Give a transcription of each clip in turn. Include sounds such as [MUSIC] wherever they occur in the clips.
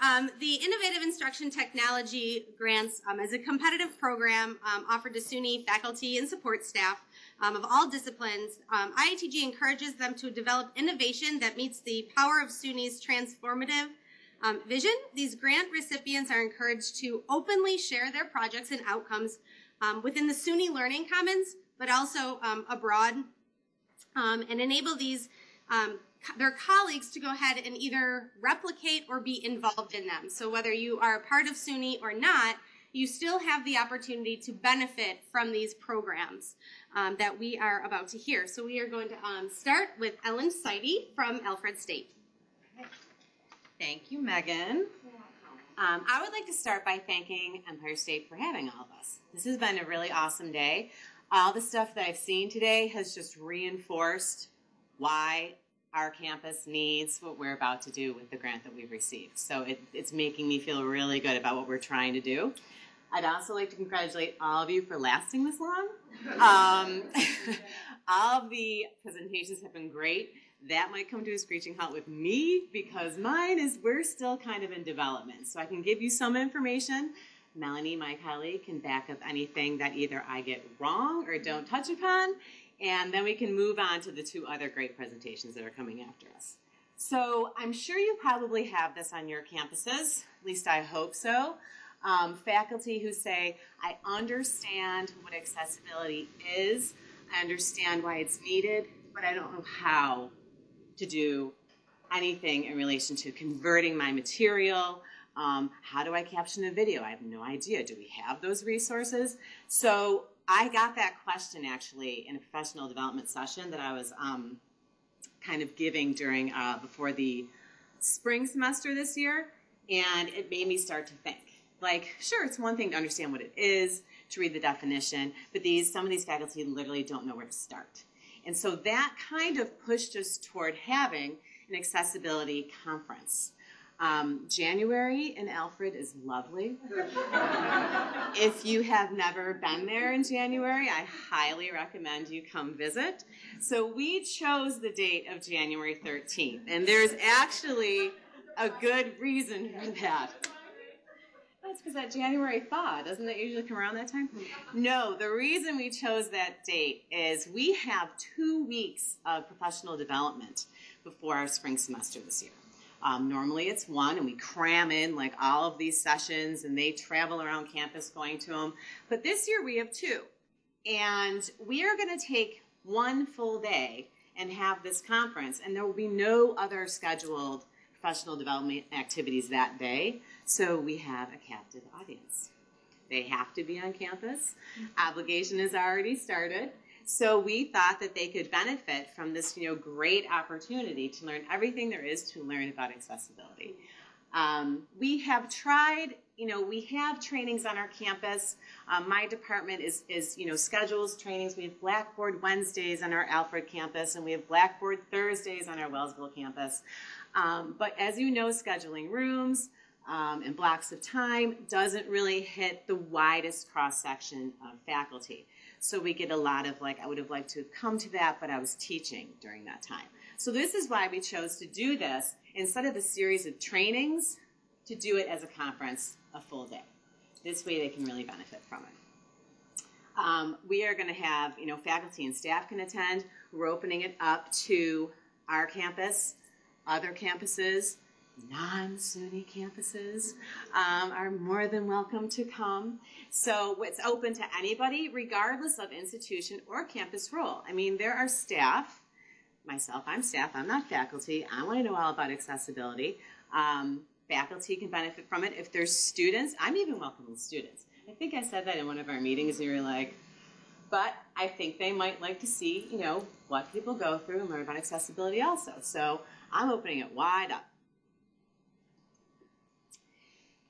Um, the Innovative Instruction Technology Grants um, is a competitive program um, offered to SUNY faculty and support staff um, of all disciplines. Um, IITG encourages them to develop innovation that meets the power of SUNY's transformative um, vision. These grant recipients are encouraged to openly share their projects and outcomes within the SUNY Learning Commons, but also abroad, and enable these um, their colleagues to go ahead and either replicate or be involved in them. So whether you are a part of SUNY or not, you still have the opportunity to benefit from these programs um, that we are about to hear. So we are going to um, start with Ellen Seide from Alfred State. Thank you, Megan. Um, I would like to start by thanking Empire State for having all of us. This has been a really awesome day. All the stuff that I've seen today has just reinforced why our campus needs what we're about to do with the grant that we've received. So it, it's making me feel really good about what we're trying to do. I'd also like to congratulate all of you for lasting this long. Um, [LAUGHS] all of the presentations have been great. That might come to a screeching halt with me because mine is we're still kind of in development. So I can give you some information. Melanie, my colleague, can back up anything that either I get wrong or don't touch upon and then we can move on to the two other great presentations that are coming after us. So I'm sure you probably have this on your campuses, at least I hope so. Um, faculty who say, I understand what accessibility is, I understand why it's needed, but I don't know how to do anything in relation to converting my material. Um, how do I caption a video? I have no idea. Do we have those resources? So I got that question actually in a professional development session that I was um, kind of giving during uh, before the spring semester this year, and it made me start to think. Like, sure, it's one thing to understand what it is, to read the definition, but these some of these faculty literally don't know where to start. And so that kind of pushed us toward having an accessibility conference. Um, January in Alfred is lovely. [LAUGHS] if you have never been there in January, I highly recommend you come visit. So we chose the date of January 13th, and there's actually a good reason for that. That's because that January thaw, doesn't that usually come around that time? No, the reason we chose that date is we have two weeks of professional development before our spring semester this year. Um, normally it's one, and we cram in like all of these sessions, and they travel around campus going to them. But this year we have two, and we are going to take one full day and have this conference, and there will be no other scheduled professional development activities that day. So we have a captive audience. They have to be on campus. Obligation has already started. So we thought that they could benefit from this, you know, great opportunity to learn everything there is to learn about accessibility. Um, we have tried, you know, we have trainings on our campus. Um, my department is, is, you know, schedules trainings. We have Blackboard Wednesdays on our Alfred campus, and we have Blackboard Thursdays on our Wellsville campus. Um, but as you know, scheduling rooms um, and blocks of time doesn't really hit the widest cross section of faculty. So we get a lot of like, I would have liked to have come to that, but I was teaching during that time. So this is why we chose to do this instead of a series of trainings, to do it as a conference, a full day. This way they can really benefit from it. Um, we are going to have, you know, faculty and staff can attend. We're opening it up to our campus, other campuses, non-SUNY campuses um, are more than welcome to come. So it's open to anybody, regardless of institution or campus role. I mean, there are staff, myself, I'm staff, I'm not faculty. I want to know all about accessibility. Um, faculty can benefit from it. If there's students, I'm even welcoming students. I think I said that in one of our meetings, you were like, but I think they might like to see, you know, what people go through and learn about accessibility also. So I'm opening it wide up.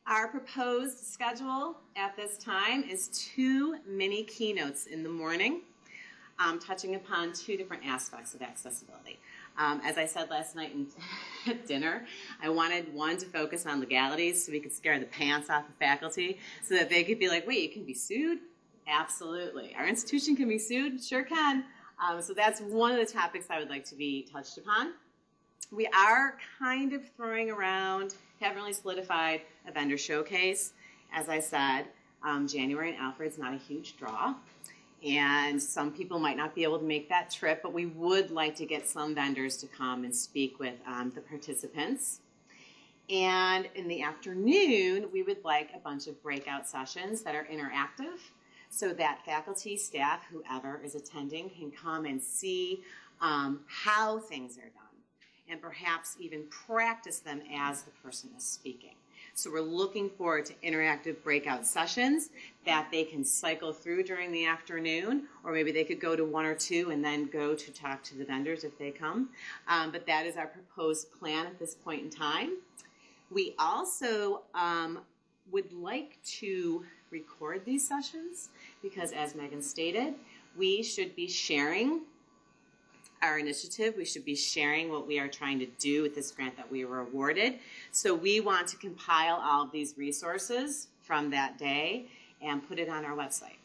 Our proposed schedule at this time is two mini keynotes in the morning, um, touching upon two different aspects of accessibility. Um, as I said last night [LAUGHS] at dinner, I wanted one to focus on legalities so we could scare the pants off the faculty so that they could be like, wait, you can be sued? Absolutely. Our institution can be sued? Sure can. Um, so that's one of the topics I would like to be touched upon. We are kind of throwing around, haven't really solidified a vendor showcase. As I said, um, January in Alfred's not a huge draw. And some people might not be able to make that trip, but we would like to get some vendors to come and speak with um, the participants. And in the afternoon, we would like a bunch of breakout sessions that are interactive so that faculty, staff, whoever is attending can come and see um, how things are done and perhaps even practice them as the person is speaking. So we're looking forward to interactive breakout sessions that they can cycle through during the afternoon, or maybe they could go to one or two and then go to talk to the vendors if they come. Um, but that is our proposed plan at this point in time. We also um, would like to record these sessions because, as Megan stated, we should be sharing our initiative. We should be sharing what we are trying to do with this grant that we were awarded. So we want to compile all of these resources from that day and put it on our website,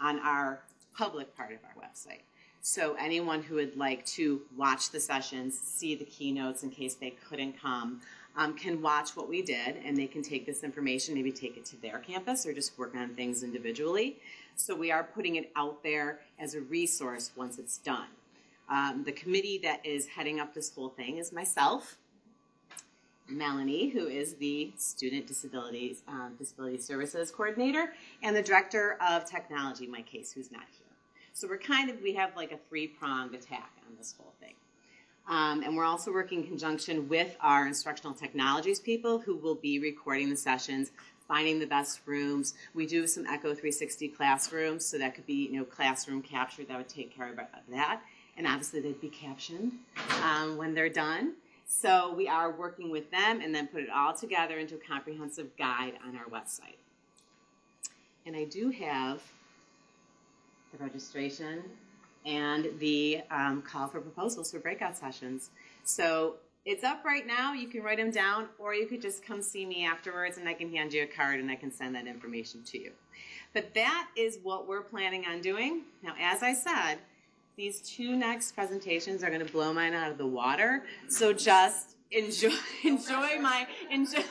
on our public part of our website. So anyone who would like to watch the sessions, see the keynotes in case they couldn't come, um, can watch what we did and they can take this information, maybe take it to their campus or just work on things individually. So we are putting it out there as a resource once it's done. Um, the committee that is heading up this whole thing is myself, Melanie, who is the Student Disabilities um, Disability Services Coordinator, and the Director of Technology, Mike Case, who's not here. So we're kind of, we have like a three-pronged attack on this whole thing. Um, and we're also working in conjunction with our instructional technologies people who will be recording the sessions, finding the best rooms. We do some Echo 360 classrooms, so that could be, you know, classroom capture that would take care of that and obviously they'd be captioned um, when they're done. So we are working with them and then put it all together into a comprehensive guide on our website. And I do have the registration and the um, call for proposals for breakout sessions. So it's up right now. You can write them down, or you could just come see me afterwards and I can hand you a card and I can send that information to you. But that is what we're planning on doing. Now, as I said, these two next presentations are going to blow mine out of the water. So just enjoy [LAUGHS] enjoy my enjoy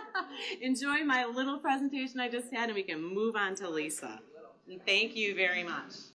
[LAUGHS] enjoy my little presentation I just had and we can move on to Lisa. And thank you very much.